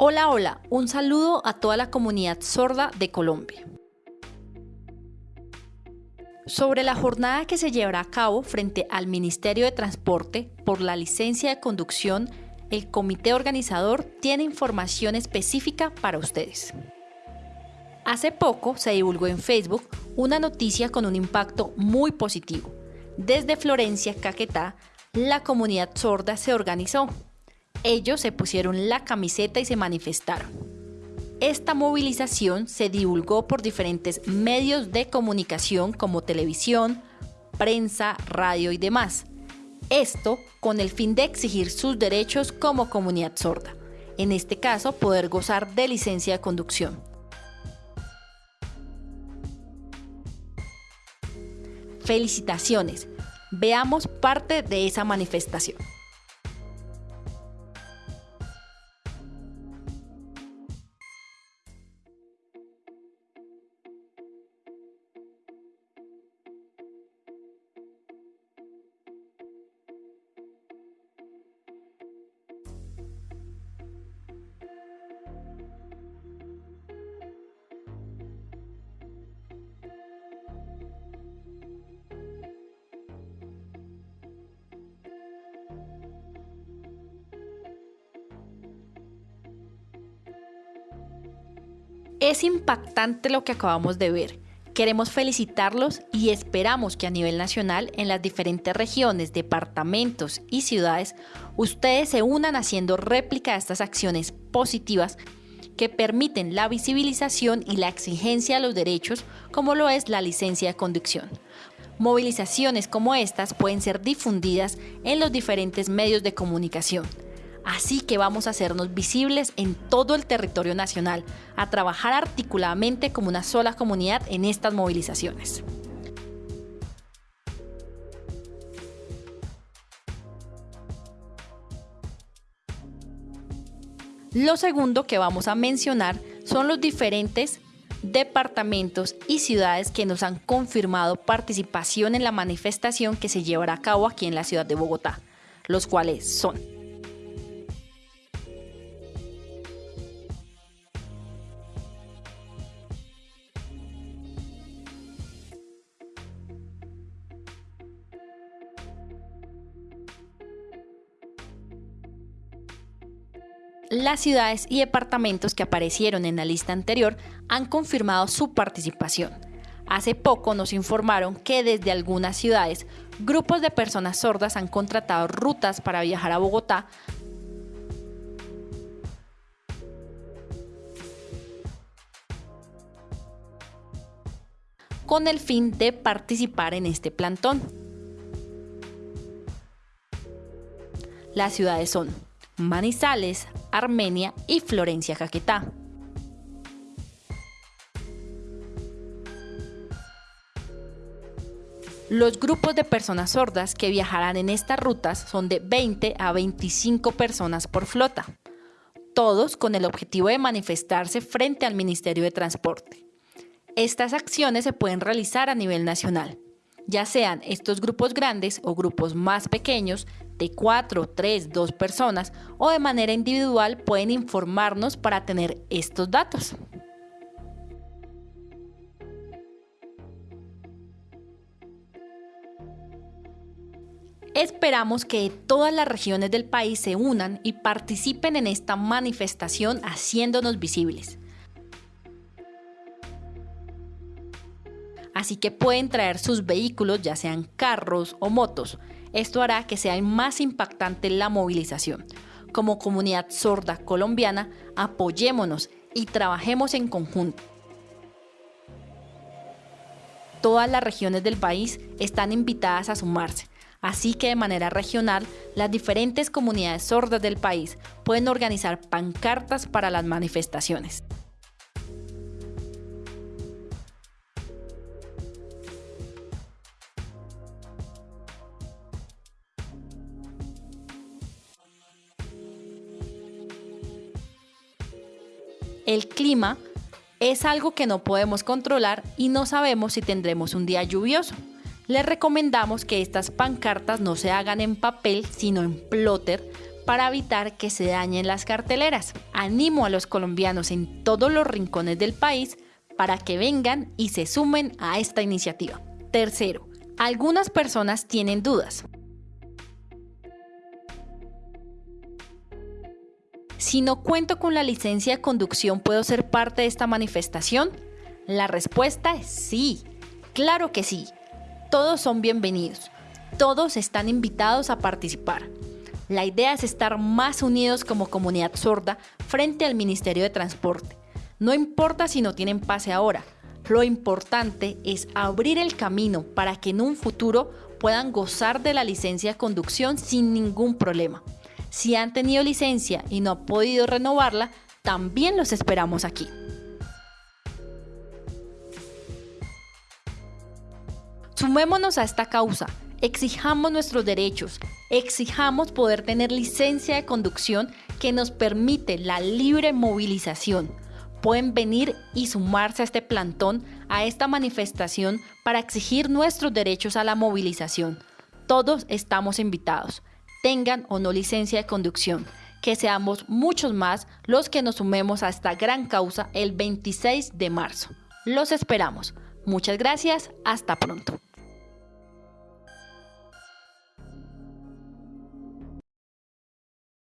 Hola, hola, un saludo a toda la comunidad sorda de Colombia. Sobre la jornada que se llevará a cabo frente al Ministerio de Transporte por la licencia de conducción, el comité organizador tiene información específica para ustedes. Hace poco se divulgó en Facebook una noticia con un impacto muy positivo. Desde Florencia, Caquetá, la comunidad sorda se organizó ellos se pusieron la camiseta y se manifestaron. Esta movilización se divulgó por diferentes medios de comunicación como televisión, prensa, radio y demás. Esto con el fin de exigir sus derechos como comunidad sorda, en este caso poder gozar de licencia de conducción. Felicitaciones, veamos parte de esa manifestación. Es impactante lo que acabamos de ver. Queremos felicitarlos y esperamos que a nivel nacional, en las diferentes regiones, departamentos y ciudades, ustedes se unan haciendo réplica de estas acciones positivas que permiten la visibilización y la exigencia de los derechos, como lo es la licencia de conducción. Movilizaciones como estas pueden ser difundidas en los diferentes medios de comunicación Así que vamos a hacernos visibles en todo el territorio nacional, a trabajar articuladamente como una sola comunidad en estas movilizaciones. Lo segundo que vamos a mencionar son los diferentes departamentos y ciudades que nos han confirmado participación en la manifestación que se llevará a cabo aquí en la ciudad de Bogotá, los cuales son Las ciudades y departamentos que aparecieron en la lista anterior han confirmado su participación. Hace poco nos informaron que desde algunas ciudades grupos de personas sordas han contratado rutas para viajar a Bogotá con el fin de participar en este plantón. Las ciudades son Manizales, Armenia y Florencia Caquetá. Los grupos de personas sordas que viajarán en estas rutas son de 20 a 25 personas por flota, todos con el objetivo de manifestarse frente al Ministerio de Transporte. Estas acciones se pueden realizar a nivel nacional, ya sean estos grupos grandes o grupos más pequeños de 4, 3, 2 personas o de manera individual pueden informarnos para tener estos datos. Esperamos que todas las regiones del país se unan y participen en esta manifestación haciéndonos visibles. Así que pueden traer sus vehículos, ya sean carros o motos, esto hará que sea más impactante la movilización. Como comunidad sorda colombiana, apoyémonos y trabajemos en conjunto. Todas las regiones del país están invitadas a sumarse, así que de manera regional las diferentes comunidades sordas del país pueden organizar pancartas para las manifestaciones. El clima es algo que no podemos controlar y no sabemos si tendremos un día lluvioso. Les recomendamos que estas pancartas no se hagan en papel, sino en plotter, para evitar que se dañen las carteleras. Animo a los colombianos en todos los rincones del país para que vengan y se sumen a esta iniciativa. Tercero, algunas personas tienen dudas. Si no cuento con la licencia de conducción, ¿puedo ser parte de esta manifestación? La respuesta es sí, claro que sí. Todos son bienvenidos, todos están invitados a participar. La idea es estar más unidos como comunidad sorda frente al Ministerio de Transporte. No importa si no tienen pase ahora, lo importante es abrir el camino para que en un futuro puedan gozar de la licencia de conducción sin ningún problema. Si han tenido licencia y no han podido renovarla, también los esperamos aquí. Sumémonos a esta causa, exijamos nuestros derechos, exijamos poder tener licencia de conducción que nos permite la libre movilización. Pueden venir y sumarse a este plantón, a esta manifestación para exigir nuestros derechos a la movilización. Todos estamos invitados tengan o no licencia de conducción. Que seamos muchos más los que nos sumemos a esta gran causa el 26 de marzo. Los esperamos. Muchas gracias. Hasta pronto.